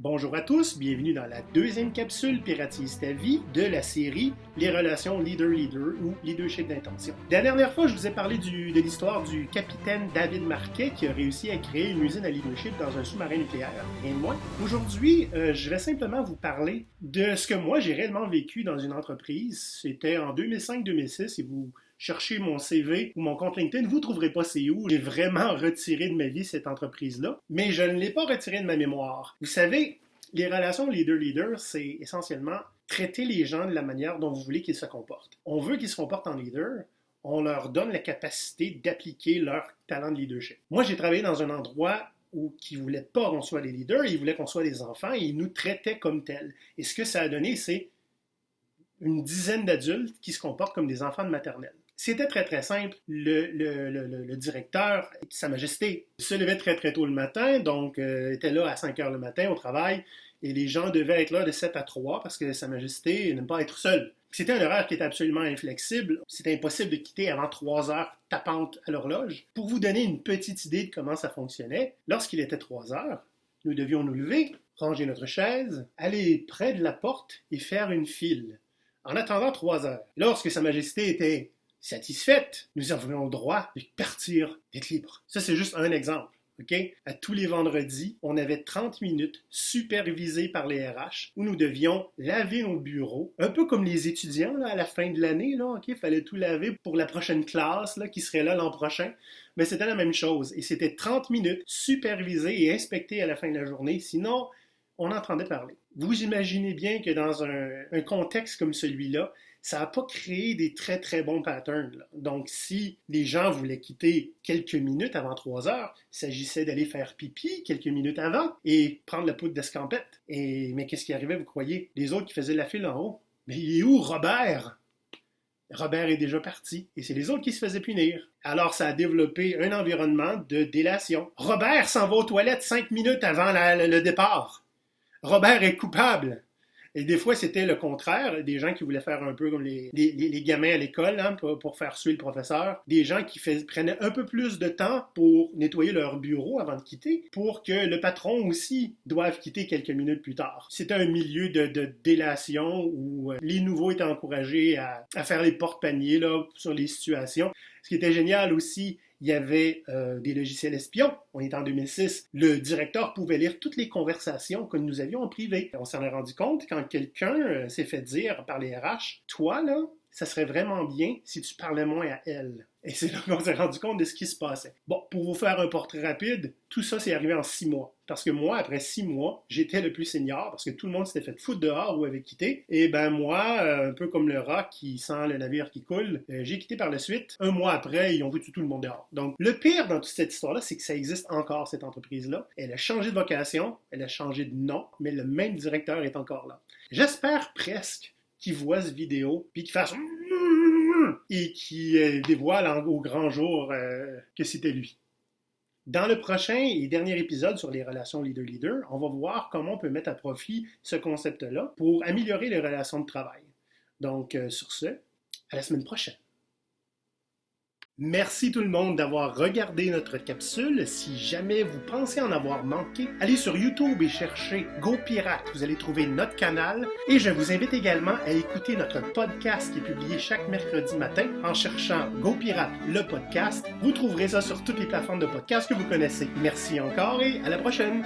Bonjour à tous, bienvenue dans la deuxième capsule Piratise ta vie de la série Les relations leader-leader ou leadership d'intention. La dernière fois, je vous ai parlé de l'histoire du capitaine David Marquet qui a réussi à créer une usine à leadership dans un sous-marin nucléaire, rien de moins. Aujourd'hui, euh, je vais simplement vous parler de ce que moi j'ai réellement vécu dans une entreprise. C'était en 2005-2006 et vous cherchez mon CV ou mon compte LinkedIn, vous ne trouverez pas c'est où. J'ai vraiment retiré de ma vie cette entreprise-là, mais je ne l'ai pas retiré de ma mémoire. Vous savez, les relations leader-leader, c'est essentiellement traiter les gens de la manière dont vous voulez qu'ils se comportent. On veut qu'ils se comportent en leader, on leur donne la capacité d'appliquer leur talent de leadership. Moi, j'ai travaillé dans un endroit où qui ne voulait pas qu'on soit des leaders, ils voulaient qu'on soit des enfants et ils nous traitaient comme tels. Et ce que ça a donné, c'est une dizaine d'adultes qui se comportent comme des enfants de maternelle. C'était très très simple. Le, directeur, Sa Majesté, se levait très très tôt le matin, donc euh, était là à 5 heures le matin au travail, et les gens devaient être là de 7 à 3 parce que Sa Majesté n'aime pas être seul. C'était un horaire qui était absolument inflexible. C'était impossible de quitter avant 3 heures tapantes à l'horloge. Pour vous donner une petite idée de comment ça fonctionnait, lorsqu'il était 3 heures, nous devions nous lever, ranger notre chaise, aller près de la porte et faire une file. En attendant 3 heures, lorsque Sa Majesté était satisfaite, nous avions le droit de partir, d'être libre. Ça, c'est juste un exemple. À tous les vendredis, on avait 30 minutes supervisées par les RH où nous devions laver nos bureaux, un peu comme les étudiants là, à la fin de l'année. Il fallait tout laver pour la prochaine classe là, qui serait là l'an prochain. Mais c'était la même chose. Et c'était 30 minutes supervisées et inspectées à la fin de la journée. Sinon, on entendait parler. Vous imaginez bien que dans un contexte comme celui-là, ça n'a pas créé des très très bons patterns. Donc, si les gens voulaient quitter quelques minutes avant 3 heures, il s'agissait d'aller faire pipi quelques minutes avant et prendre la poudre d'escampette. Et mais qu'est-ce qui arrivait, vous croyez? Les autres qui faisaient la file en haut. Mais il est où Robert? Robert est déjà parti et c'est les autres qui se faisaient punir. Alors ça a développé un environnement de délation. Robert s'en va aux toilettes cinq minutes avant le départ. Robert est coupable. Et des fois, c'était le contraire, des gens qui voulaient faire un peu comme les, gamins à l'école hein, pour, faire suer le professeur, des gens qui prenaient un peu plus de temps pour nettoyer leur bureau avant de quitter, pour que le patron aussi doive quitter quelques minutes plus tard. C'était un milieu de, délation où euh, les nouveaux étaient encouragés à, à faire les porte-paniers sur les situations. Ce qui était génial aussi, il y avait euh, des logiciels espions. On est en 2006. Le directeur pouvait lire toutes les conversations que nous avions en privé. On s'en est rendu compte quand quelqu'un euh, s'est fait dire par les RH, toi là, ça serait vraiment bien si tu parlais moins à elle. Et c'est là qu'on s'est rendu compte de ce qui se passait. Bon, pour vous faire un portrait rapide, tout ça s'est arrivé en six mois. Parce que moi, après six mois, j'étais le plus senior parce que tout le monde s'était fait foutre dehors ou avait quitté. Et ben moi, euh, un peu comme le rat qui sent le navire qui coule, euh, j'ai quitté par la suite. Un mois après, ils ont vu tout le monde dehors. Donc, le pire dans toute cette histoire-là, c'est que ça existe encore, cette entreprise-là. Elle a changé de vocation, elle a changé de nom, mais le même directeur est encore là. J'espère presque qui voit cette vidéo, puis qui fasse et qui euh, dévoile au grand jour euh, que c'était lui. Dans le prochain et dernier épisode sur les relations leader-leader, on va voir comment on peut mettre à profit ce concept-là pour améliorer les relations de travail. Donc, euh, sur ce, à la semaine prochaine. Merci tout le monde d'avoir regardé notre capsule. Si jamais vous pensez en avoir manqué, allez sur YouTube et cherchez Go Pirate. Vous allez trouver notre canal. Et je vous invite également à écouter notre podcast qui est publié chaque mercredi matin en cherchant Go Pirate, le podcast. Vous trouverez ça sur toutes les plateformes de podcast que vous connaissez. Merci encore et à la prochaine.